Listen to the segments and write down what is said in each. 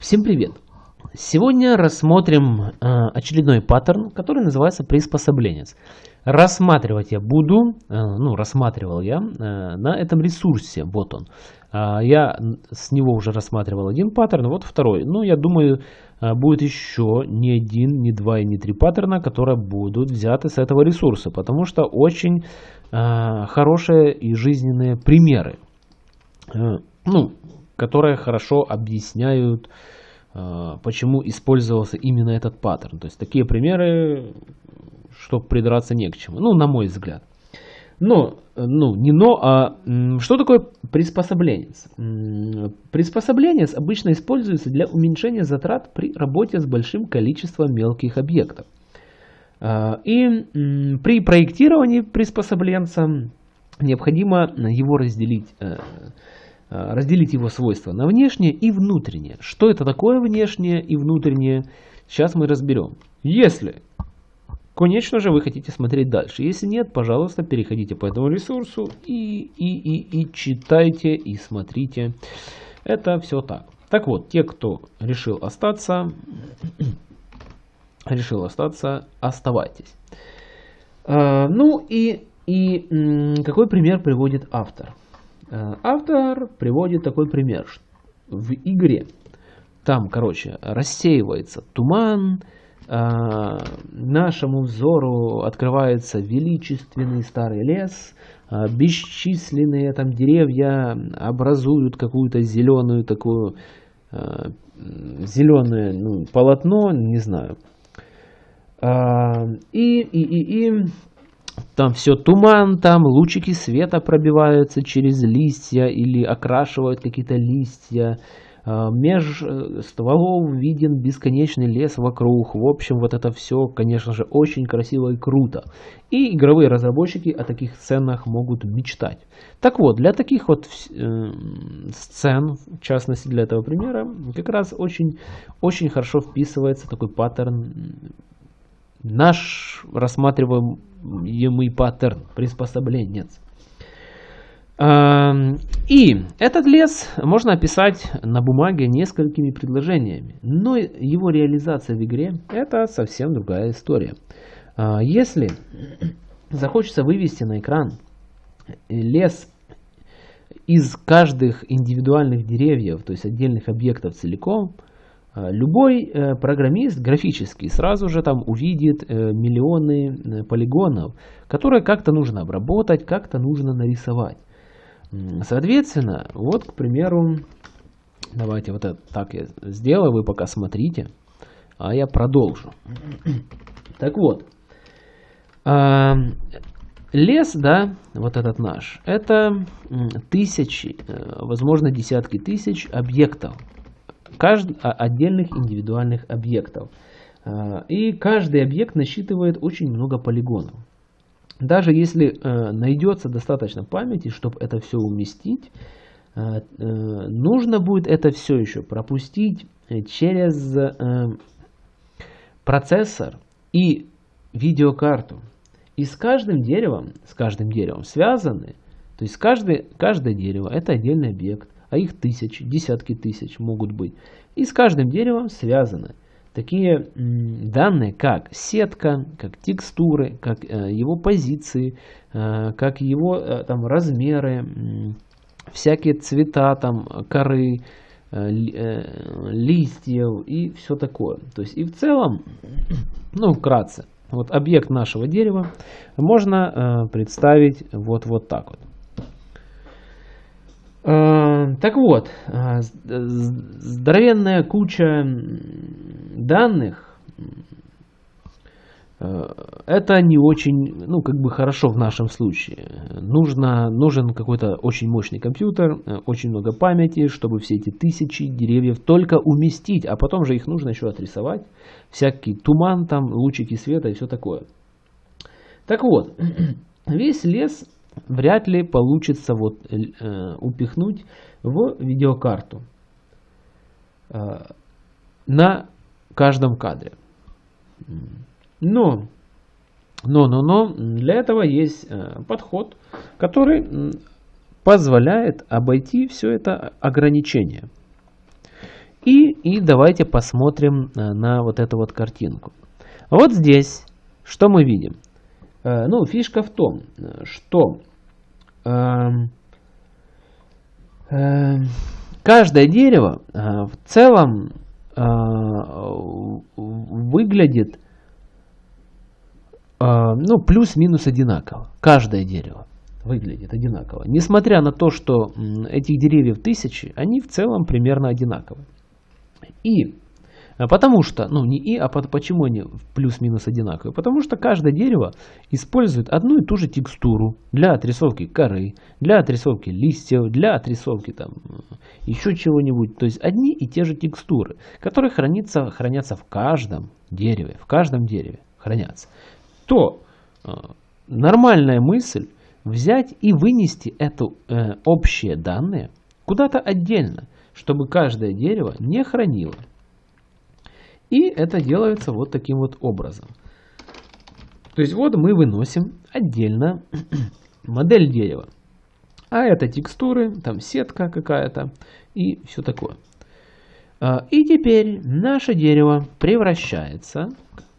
Всем привет! Сегодня рассмотрим э, очередной паттерн, который называется приспособленец. Рассматривать я буду, э, ну рассматривал я э, на этом ресурсе, вот он. Я с него уже рассматривал один паттерн, вот второй. Ну я думаю будет еще не один, не два и не три паттерна, которые будут взяты с этого ресурса, потому что очень хорошие и жизненные примеры. Ну, которые хорошо объясняют, э, почему использовался именно этот паттерн. То есть такие примеры, чтобы придраться не к чему, ну, на мой взгляд. Но, ну, не но, а что такое приспособленец? Приспособленец обычно используется для уменьшения затрат при работе с большим количеством мелких объектов. Э, и при проектировании приспособленца необходимо его разделить э, Э, разделить его свойства на внешнее и внутреннее. Что это такое внешнее и внутреннее, сейчас мы разберем. Если, конечно же, вы хотите смотреть дальше. Если нет, пожалуйста, переходите по этому ресурсу и, и, и, и читайте, и смотрите. Это все так. Так вот, те, кто решил остаться, решил остаться, оставайтесь. А, ну и, и какой пример приводит автор? Э, автор приводит такой пример. В игре там, короче, рассеивается туман, э, нашему взору открывается величественный старый лес, э, бесчисленные там деревья образуют какую-то зеленую такую, зеленое ну, полотно, не знаю. И, и, и, и там все туман, там лучики света пробиваются через листья или окрашивают какие-то листья. А, меж э, стволов виден бесконечный лес вокруг. В общем, вот это все, конечно же, очень красиво и круто. И игровые разработчики о таких сценах могут мечтать. Так вот, для таких вот э, сцен, в частности для этого примера, как раз очень, очень хорошо вписывается такой паттерн наш рассматриваемый паттерн, приспособленец. И этот лес можно описать на бумаге несколькими предложениями, но его реализация в игре это совсем другая история. А, если захочется вывести на экран лес из каждых индивидуальных деревьев, то есть отдельных объектов целиком, любой э, программист графический сразу же там увидит э, миллионы э, полигонов, которые как-то нужно обработать, как-то нужно нарисовать. Соответственно, вот, к примеру, давайте вот это так я сделаю, вы пока смотрите, а я продолжу. Так вот, а, лес, да, вот этот наш, это тысячи, возможно, десятки тысяч объектов кажд... А, отдельных индивидуальных объектов. А, и каждый объект насчитывает очень много полигонов. Даже если э, найдется достаточно памяти, чтобы это все уместить, э, э, нужно будет это все еще пропустить через процессор и видеокарту. И с каждым деревом, с каждым деревом связаны, то есть каждый, каждое дерево это отдельный объект а их тысячи, десятки тысяч могут быть. И с каждым деревом связаны такие данные, как сетка, как текстуры, как э, его позиции, э, как его э, там размеры, всякие цвета там коры, листьев и все такое. То есть и в целом, ну вкратце, вот объект нашего дерева можно представить вот, вот так вот. Э, так вот, э, здоровенная куча данных, э, это не очень, ну, как бы хорошо в нашем случае. Нужно, нужен какой-то очень мощный компьютер, очень много памяти, чтобы все эти тысячи деревьев только уместить, а потом же их нужно еще отрисовать. Всякий туман там, лучики света и все такое. Так вот, весь лес вряд ли получится вот, э, упихнуть в видеокарту э, на каждом кадре. Но, но, но, но для этого есть э, подход, который позволяет обойти все это ограничение. И, и давайте посмотрим на вот эту вот картинку. Вот здесь что мы видим? Ну, фишка в том, что эм, эм, каждое дерево в целом выглядит ну, плюс-минус одинаково. Каждое дерево выглядит одинаково. Несмотря на то, что этих деревьев тысячи, они в целом примерно одинаковы. И потому что, ну не и, а почему они плюс-минус одинаковые? Потому что каждое дерево использует одну и ту же текстуру для отрисовки коры, для отрисовки листьев, для отрисовки там еще чего-нибудь. То есть одни и те же текстуры, которые хранятся, хранятся в каждом дереве, в каждом дереве хранятся. То э, нормальная мысль взять и вынести это э, общие данные куда-то отдельно, чтобы каждое дерево не хранило. И это делается вот таким вот образом. То есть вот мы выносим отдельно модель дерева. А это текстуры, там сетка какая-то и все такое. А, и теперь наше дерево превращается,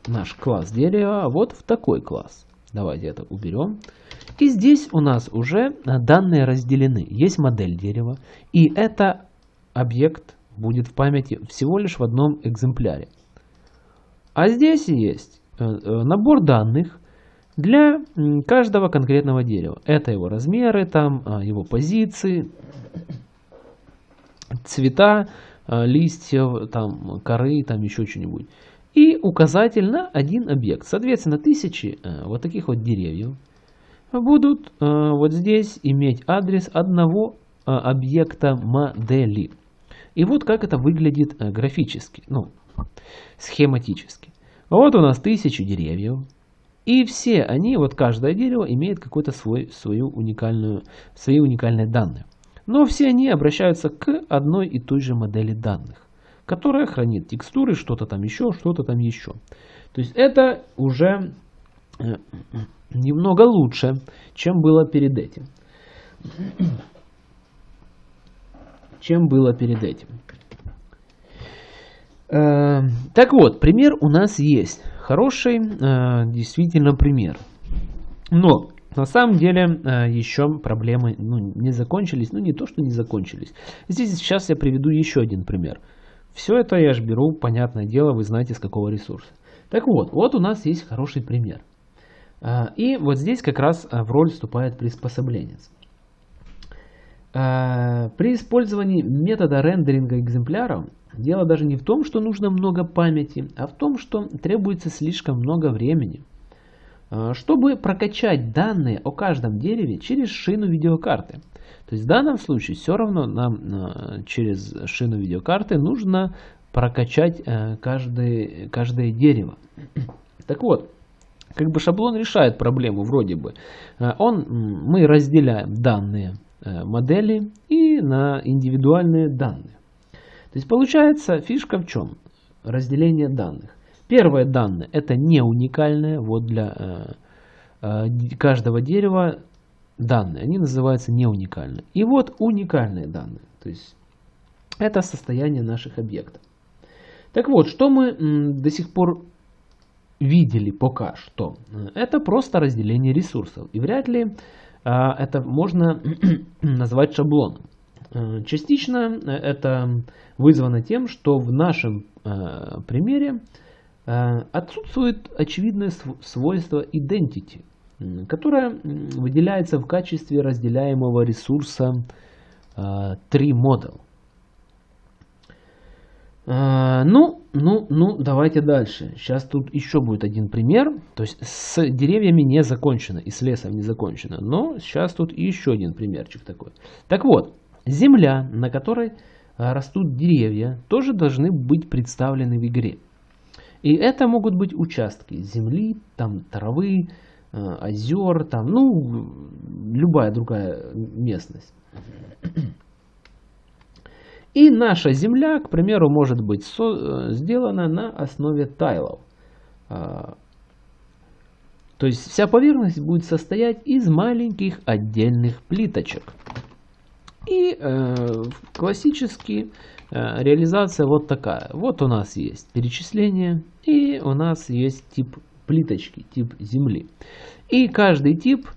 наш класс дерева, вот в такой класс. Давайте это уберем. И здесь у нас уже данные разделены. Есть модель дерева. И это объект будет в памяти всего лишь в одном экземпляре. А здесь есть э, э, набор данных для каждого конкретного дерева. Это его размеры, там, а, его позиции, цвета а, листьев, там, коры, там еще что-нибудь. И указатель на один объект. Соответственно, тысячи э, вот таких вот деревьев будут вот здесь иметь адрес одного объекта модели. И вот как это выглядит графически, ну, схематически. Вот у нас тысячи деревьев. И все они, вот каждое дерево имеет какой-то свой, свою уникальную, свои уникальные данные. Но все они обращаются к одной и той же модели данных, которая хранит текстуры, что-то там еще, что-то там еще. То есть это уже э, немного лучше, чем было перед этим. Чем было перед этим. Э, так вот, пример у нас есть. Хороший э, действительно пример. Но на самом деле э, еще проблемы ну, не закончились. Ну не то, что не закончились. Здесь сейчас я приведу еще один пример. Все это я же беру, понятное дело, вы знаете с какого ресурса. Так вот, вот у нас есть хороший пример. И вот здесь как раз в роль вступает приспособленец. При использовании метода рендеринга экземпляров Дело даже не в том, что нужно много памяти, а в том, что требуется слишком много времени. А, чтобы прокачать данные о каждом дереве через шину видеокарты. То есть в данном случае все равно нам а, через шину видеокарты нужно прокачать каждый, каждое дерево. Так вот, как бы шаблон решает проблему вроде бы. Он, мы разделяем данные модели и на индивидуальные данные. То есть получается фишка в чем? Разделение данных. Первое данные это не уникальное, вот для э, э, каждого дерева данные, они называются не уникальные. И вот уникальные данные, то есть это состояние наших объектов. Так вот, что мы до сих пор видели пока что? Это просто разделение ресурсов. И вряд ли э, это можно назвать шаблоном. Э, частично э, это вызвано тем, что в нашем э, примере отсутствует очевидное свойство identity, которое выделяется в качестве разделяемого ресурса TreeModel. Ну, ну, ну, давайте дальше. Сейчас тут еще будет один пример. То есть с деревьями не закончено и с лесом не закончено. Но сейчас тут еще один примерчик такой. Так вот, Земля, на которой а, растут деревья, тоже должны быть представлены в игре. И это могут быть участки земли, там травы, а, озер, там, ну, любая другая местность. И наша земля, к примеру, может быть со сделана на основе тайлов. А, то есть вся поверхность будет состоять из маленьких отдельных плиточек. И э, классически э, реализация вот такая. Вот у нас есть перечисление и у нас есть тип плиточки, тип земли. И каждый тип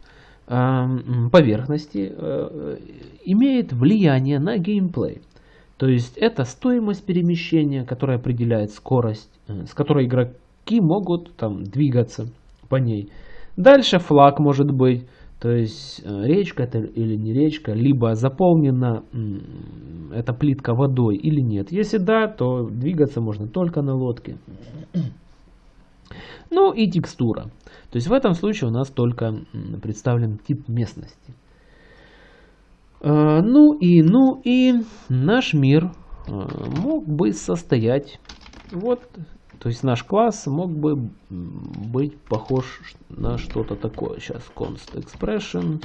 эм, поверхности э, имеет влияние на геймплей. То есть это стоимость перемещения, которая определяет скорость, э, с которой игроки могут там двигаться по ней. Дальше флаг может быть, то есть э, речка это или не речка, либо заполнена эта плитка водой или нет. Если да, то двигаться можно только на лодке. Ну и текстура. То есть в этом случае у нас только представлен тип местности. Э, ну и, ну и наш мир э, мог бы состоять, вот, то есть наш класс мог бы быть похож на что-то такое. Сейчас const expression.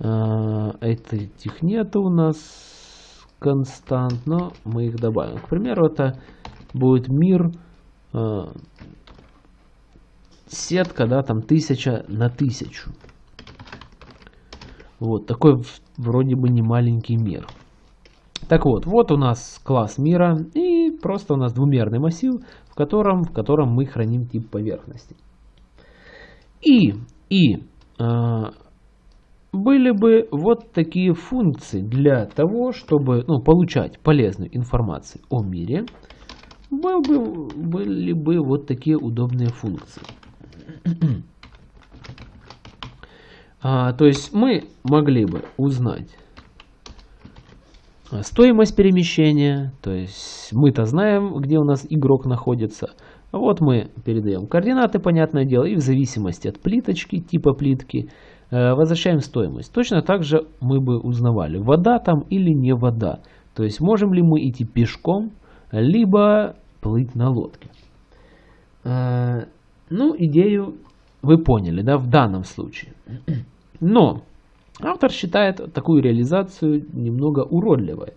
Э, этих нет у нас констант, но мы их добавим. К примеру, это будет мир сетка, да, там тысяча на тысячу. Вот такой вроде бы не маленький мир. Так вот, вот у нас класс мира и просто у нас двумерный массив, в котором, в котором мы храним тип поверхности. И, и э, были бы вот такие функции для того, чтобы ну, получать полезную информацию о мире, был бы, были бы вот такие удобные функции. А, то есть мы могли бы узнать стоимость перемещения, то есть мы-то знаем, где у нас игрок находится. Вот мы передаем координаты, понятное дело, и в зависимости от плиточки, типа плитки, э, возвращаем стоимость. Точно так же мы бы узнавали, вода там или не вода. То есть можем ли мы идти пешком, либо плыть на лодке. Э, ну, идею вы поняли, да, в данном случае. Но автор считает такую реализацию немного уродливой.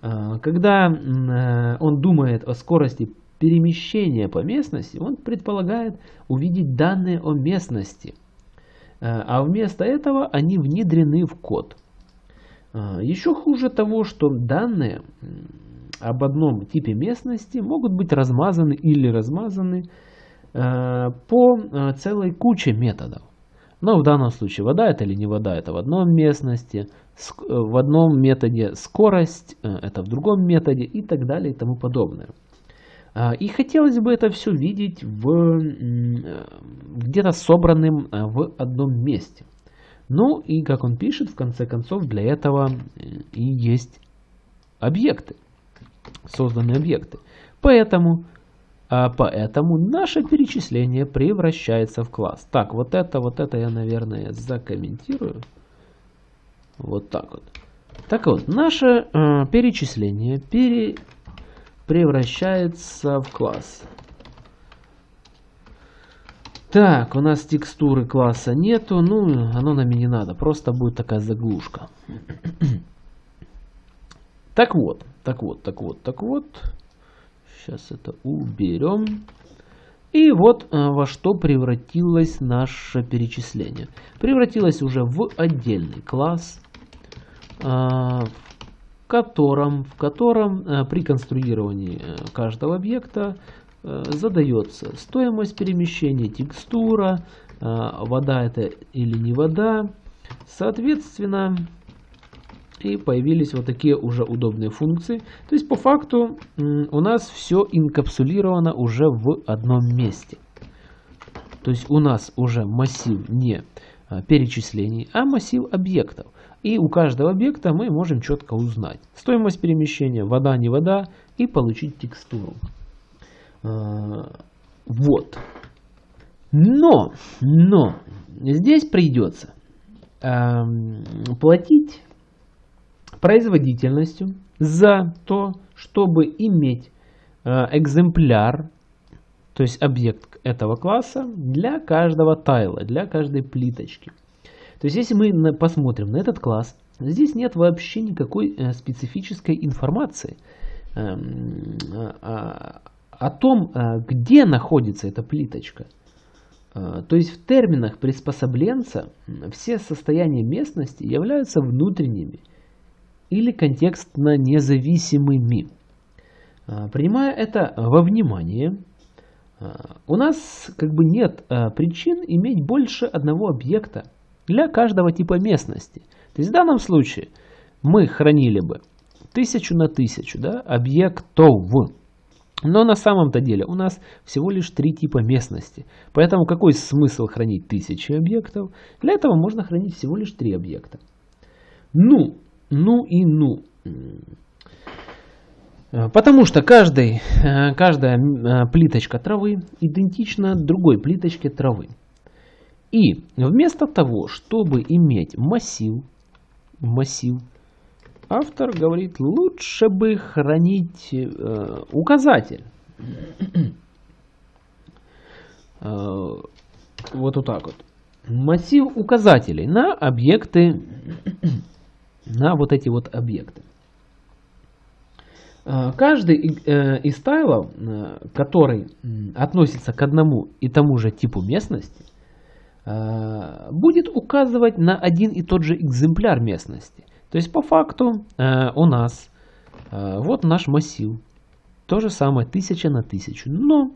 А, когда э, он думает о скорости перемещения по местности, он предполагает увидеть данные о местности. А, а вместо этого они внедрены в код. А, еще хуже того, что данные об одном типе местности могут быть размазаны или размазаны по целой куче методов. Но в данном случае вода это или не вода, это в одном местности, э, в одном методе скорость, э, это в другом методе и так далее и тому подобное. А, и хотелось бы это все видеть э, где-то собранным в одном месте. Ну и как он пишет, в конце концов, для этого и есть объекты, созданные объекты. Поэтому поэтому наше перечисление превращается в класс. Так, вот это, вот это я, наверное, закомментирую. Вот так вот. Так вот, наше э, перечисление пере, превращается в класс. Так, у нас текстуры класса нету, ну, оно нам и не надо, просто будет такая заглушка. так вот, так вот, так вот, так вот. Сейчас это уберем. И вот э, во что превратилось наше перечисление. Превратилось уже в отдельный класс, э, в котором, в котором э, при конструировании каждого объекта задается стоимость перемещения, текстура, вода это или не вода. Соответственно, и появились вот такие уже удобные функции. То есть по факту у нас все инкапсулировано уже в одном месте. То есть у нас уже массив не а, перечислений, а массив объектов. И у каждого объекта мы можем четко узнать стоимость перемещения, вода, не вода, и получить текстуру. А, вот. Но, но, здесь придется платить производительностью за то, чтобы иметь э, экземпляр, то есть объект этого класса для каждого тайла, для каждой плиточки. То есть если мы посмотрим на этот класс, здесь нет вообще никакой э, специфической информации эм, о том, э, где находится эта плиточка. То есть в терминах приспособленца все состояния местности являются внутренними или контекстно независимыми. А, принимая это во внимание, а, у нас как бы нет а, причин иметь больше одного объекта для каждого типа местности. То есть в данном случае мы хранили бы тысячу на тысячу да, объектов. Но на самом-то деле у нас всего лишь три типа местности. Поэтому какой смысл хранить тысячи объектов? Для этого можно хранить всего лишь три объекта. Ну, ну и ну. Потому что каждый, каждая плиточка травы идентична другой плиточке травы. И вместо того, чтобы иметь массив, массив, автор говорит, лучше бы хранить э, указатель. э, вот, вот так вот. Массив указателей на объекты, на вот эти вот объекты. Э, каждый э, из тайлов, э, который относится к одному и тому же типу местности, Э, будет указывать на один и тот же экземпляр местности. То есть по факту э, у нас вот наш массив. То же самое 1000 на 1000. Но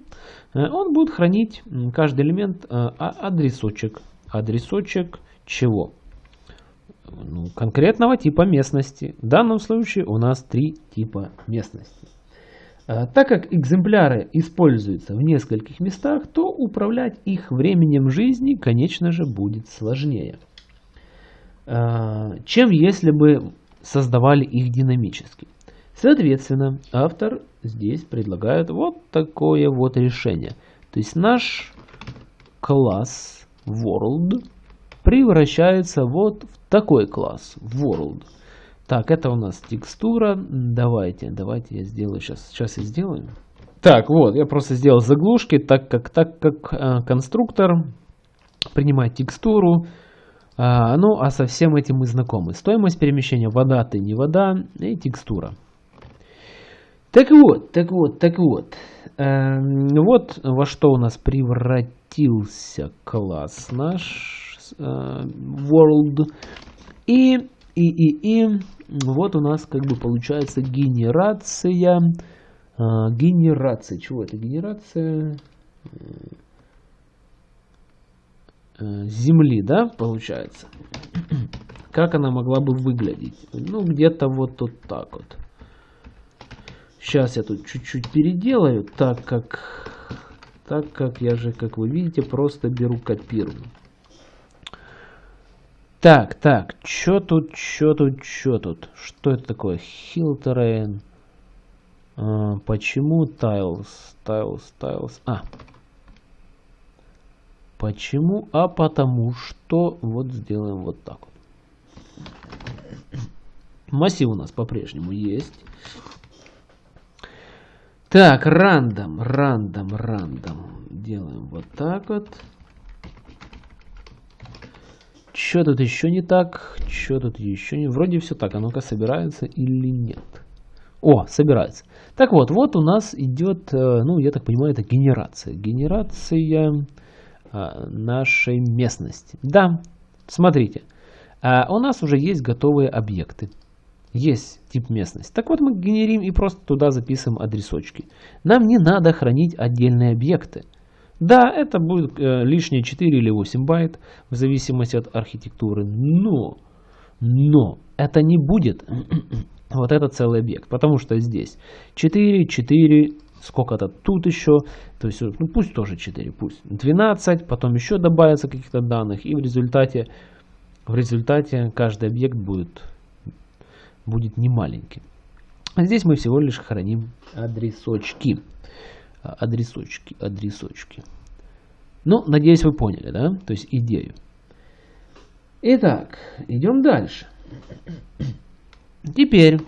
он будет хранить каждый элемент а, адресочек. Адресочек чего? Ну, конкретного типа местности. В данном случае у нас три типа местности. А, так как экземпляры используются в нескольких местах, то управлять их временем жизни, конечно же, будет сложнее, а, чем если бы создавали их динамически. Соответственно, автор здесь предлагает вот такое вот решение. То есть наш класс world превращается вот в такой класс world. Так, это у нас текстура. Давайте, давайте я сделаю сейчас. Сейчас я сделаю. Так, вот, я просто сделал заглушки, так как, так как э, конструктор принимает текстуру. Э, ну, а со всем этим мы знакомы. Стоимость перемещения вода, ты не вода и текстура. Так вот, так вот, так вот. Э, вот во что у нас превратился класс наш world. И, и, и, и вот у нас как бы получается генерация. А, генерация. Чего это генерация? Э, земли, да, получается. Как она могла бы выглядеть? Ну, где-то вот, вот так вот. Сейчас я тут чуть-чуть переделаю, так как, так как я же, как вы видите, просто беру копирую. Так, так, чё тут, чё тут, чё тут? Что это такое? Hill terrain. А, почему tiles, tiles, tiles? А. Почему? А потому что вот сделаем вот так вот. Массив у нас по-прежнему есть. Так, рандом, рандом, рандом. Делаем вот так вот. Что тут еще не так? Что тут еще не... Вроде все так. А ну-ка, собирается или нет? О, собирается. Так вот, вот у нас идет, э, ну, я так понимаю, это генерация. Генерация а, нашей местности. Да, смотрите. А у нас уже есть готовые объекты. Есть тип местности. Так вот, мы генерим и просто туда записываем адресочки. Нам не надо хранить отдельные объекты. Да, это будет э, лишние 4 или 8 байт, в зависимости от архитектуры, но, но это не будет вот этот целый объект, потому что здесь 4, 4, сколько-то тут еще, то есть, ну пусть тоже 4, пусть 12, потом еще добавится каких-то данных, и в результате, в результате каждый объект будет, будет не маленький. А здесь мы всего лишь храним адресочки адресочки, адресочки. Ну, надеюсь, вы поняли, да? То есть идею. Итак, идем дальше. Теперь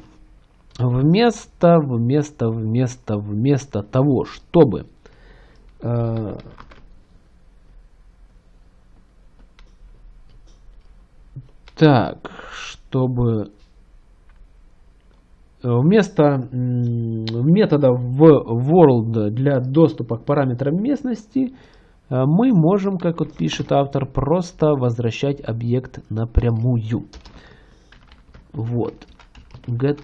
вместо, вместо, вместо, вместо того, чтобы э, так, чтобы Вместо метода в world для доступа к параметрам местности э, мы можем, как вот пишет автор, просто возвращать объект напрямую. Вот. get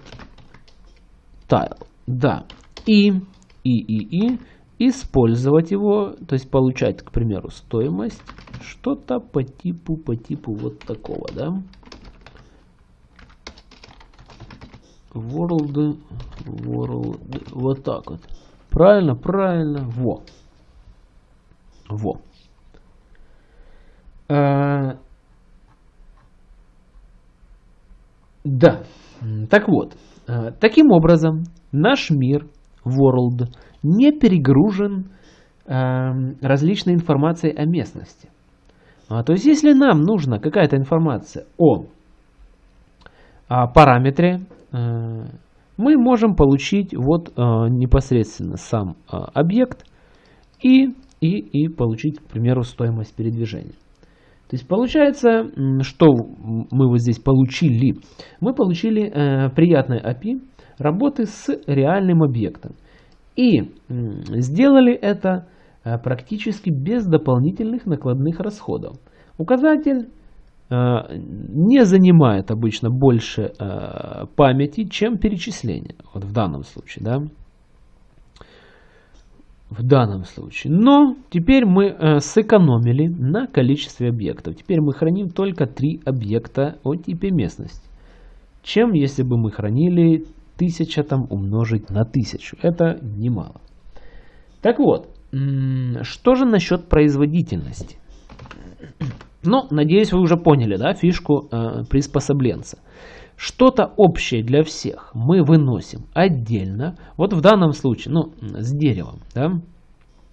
tile. Да. И, и, и, и использовать его, то есть получать, к примеру, стоимость, что-то по типу, по типу вот такого, да. World, world, вот так вот. Правильно, правильно, во. Во. А, да, так вот, а, таким образом наш мир, world, не перегружен а, различной информацией о местности. А, то есть, если нам нужна какая-то информация о, о параметре, а, мы можем получить вот а, непосредственно сам а, объект и, и, и получить, к примеру, стоимость передвижения. То есть получается, что мы вот здесь получили? Мы получили э, приятное API работы с реальным объектом. И сделали это э, практически без дополнительных накладных расходов. Указатель э, не занимает обычно больше э, памяти, чем перечисление. Вот в данном случае, да в данном случае. Но теперь мы э, сэкономили на количестве объектов. Теперь мы храним только три объекта о типе местности. Чем если бы мы хранили 1000 там умножить на 1000. Это немало. Так вот, что же насчет производительности? Ну, надеюсь, вы уже поняли, да, фишку э, приспособленца. Что-то общее для всех мы выносим отдельно. Вот в данном случае, ну, с деревом, да,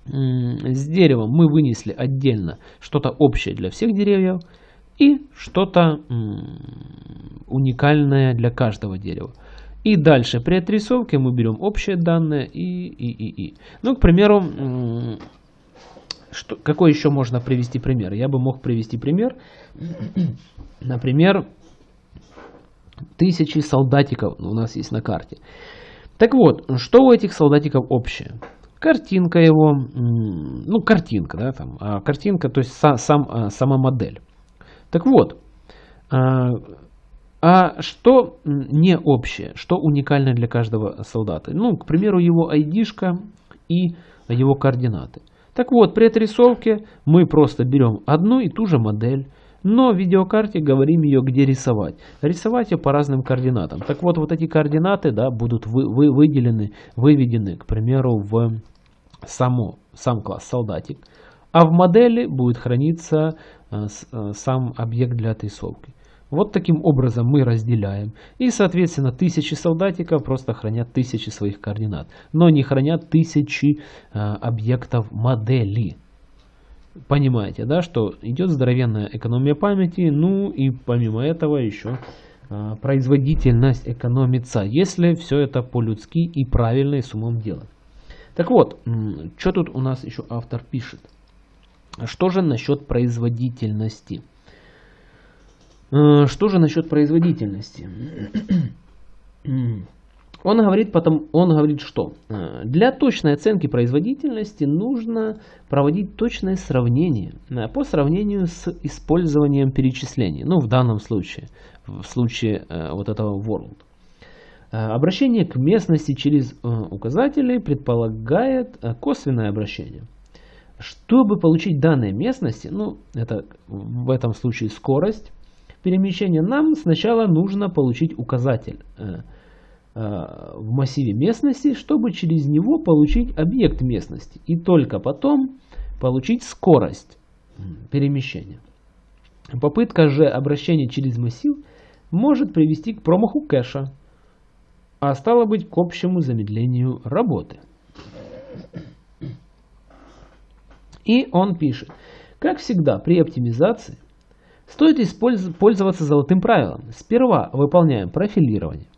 с деревом мы вынесли отдельно что-то общее для всех деревьев и что-то уникальное для каждого дерева. И дальше при отрисовке мы берем общие данные и, и, и, и. Ну, к примеру, что, какой еще можно привести пример? Я бы мог привести пример, например, тысячи солдатиков у нас есть на карте. Так вот, что у этих солдатиков общее? Картинка его, ну картинка, да, там, а картинка, то есть сам, сам, сама модель. Так вот, а, а что не общее, что уникальное для каждого солдата? Ну, к примеру, его ID-шка и его координаты. Так вот, при отрисовке мы просто берем одну и ту же модель, но в видеокарте говорим ее где рисовать. Рисовать ее по разным координатам. Так вот, вот эти координаты да, будут вы, вы, выделены, выведены, к примеру, в само, сам класс солдатик. А в модели будет храниться э, э, сам объект для отрисовки. Вот таким образом мы разделяем. И, соответственно, тысячи солдатиков просто хранят тысячи своих координат. Но не хранят тысячи э, объектов модели. Понимаете, да, что идет здоровенная экономия памяти, ну и помимо этого еще а, производительность экономится, если все это по-людски и правильно и с умом делать. Так вот, что тут у нас еще автор пишет? Что же насчет производительности? А, что же насчет производительности? Он говорит, потом, он говорит, что э, для точной оценки производительности нужно проводить точное сравнение э, по сравнению с использованием перечислений. Ну, в данном случае, в случае э, вот этого world. Обращение к местности через указатели предполагает косвенное обращение. Чтобы получить данные местности, ну, это в этом случае скорость перемещения, нам сначала нужно получить указатель Э, в массиве местности, чтобы через него получить объект местности и только потом получить скорость перемещения. Попытка же обращения через массив может привести к промаху кэша, а стало быть к общему замедлению работы. И он пишет, как всегда при оптимизации стоит пользоваться золотым правилом. Сперва выполняем профилирование,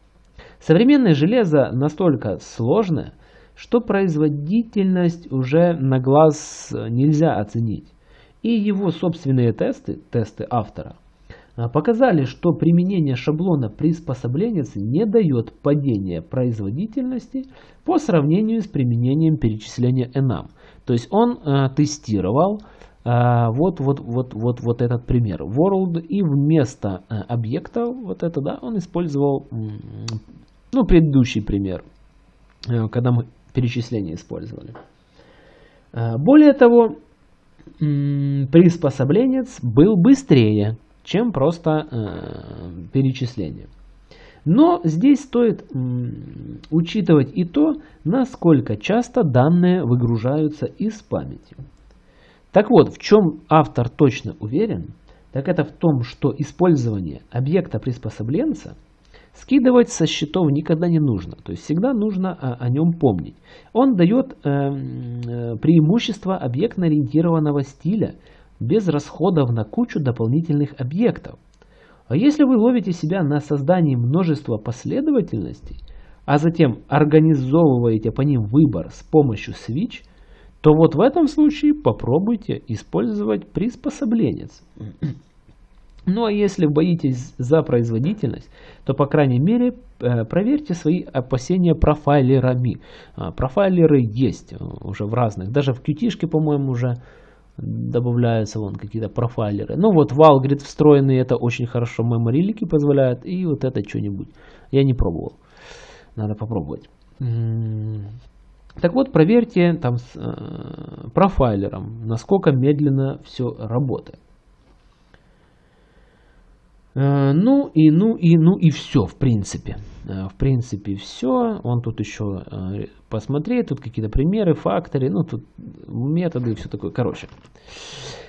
Современное железо настолько сложное, что производительность уже на глаз нельзя оценить. И его собственные тесты, тесты автора, а, показали, что применение шаблона приспособления не дает падения производительности по сравнению с применением перечисления enum. То есть он э, тестировал а, вот, вот, вот, вот, вот этот пример. World и вместо а, объекта, вот это, да, он использовал, ну, предыдущий пример, э, когда мы перечисление использовали. А, более того, приспособленец был быстрее, чем просто э, перечисление. Но здесь стоит учитывать и то, насколько часто данные выгружаются из памяти. Так вот, в чем автор точно уверен, так это в том, что использование объекта приспособленца скидывать со счетов никогда не нужно. То есть всегда нужно о, о нем помнить. Он дает э, э, преимущество объектно-ориентированного стиля без расходов на кучу дополнительных объектов. А если вы ловите себя на создании множества последовательностей, а затем организовываете по ним выбор с помощью switch – то вот в этом случае попробуйте использовать приспособленец. Ну а если боитесь за производительность, то по крайней мере э, проверьте свои опасения профайлерами. А, профайлеры есть уже в разных, даже в qt по-моему, уже добавляются вон какие-то профайлеры. Ну вот Valgrid встроенные, это очень хорошо меморилики позволяют, и вот это что-нибудь. Я не пробовал, надо попробовать. Так вот, проверьте там с э, профайлером, насколько медленно все работает. Э, ну и ну и ну и все, в принципе. Э, в принципе, все. Он тут еще э, посмотреть, тут какие-то примеры, факторы, ну тут методы и все такое. Короче.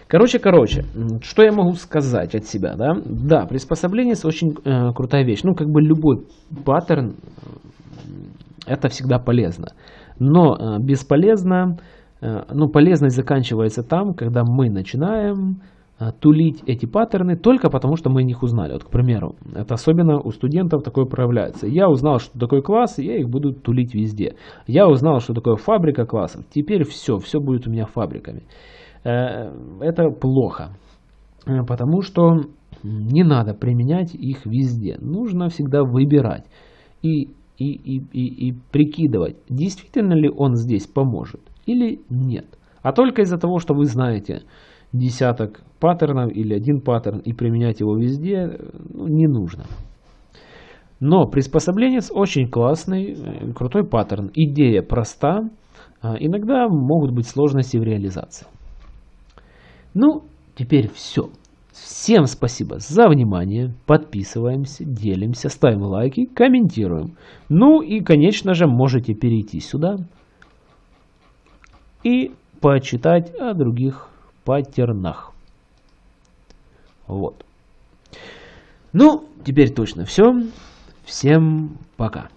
Короче, короче, что я могу сказать от себя, да? Да, приспособление очень э, крутая вещь. Ну, как бы любой паттерн, э, это всегда полезно. Но э, бесполезно, э, ну, полезность заканчивается там, когда мы начинаем э, тулить эти паттерны только потому, что мы их узнали. Вот, к примеру, это особенно у студентов такое проявляется. Я узнал, что такое класс, я их буду тулить везде. Я узнал, что такое фабрика классов. Теперь все, все будет у меня фабриками. Это плохо, потому что не надо применять их везде. Нужно всегда выбирать. И и, и, и, и прикидывать, действительно ли он здесь поможет или нет. А только из-за того, что вы знаете десяток паттернов или один паттерн и применять его везде, ну, не нужно. Но приспособленец очень классный, э, крутой паттерн. Идея проста, а иногда могут быть сложности в реализации. Ну, теперь все. Всем спасибо за внимание. Подписываемся, делимся, ставим лайки, комментируем. Ну и, конечно же, можете перейти сюда и почитать о других паттернах. Вот. Ну, теперь точно все. Всем пока.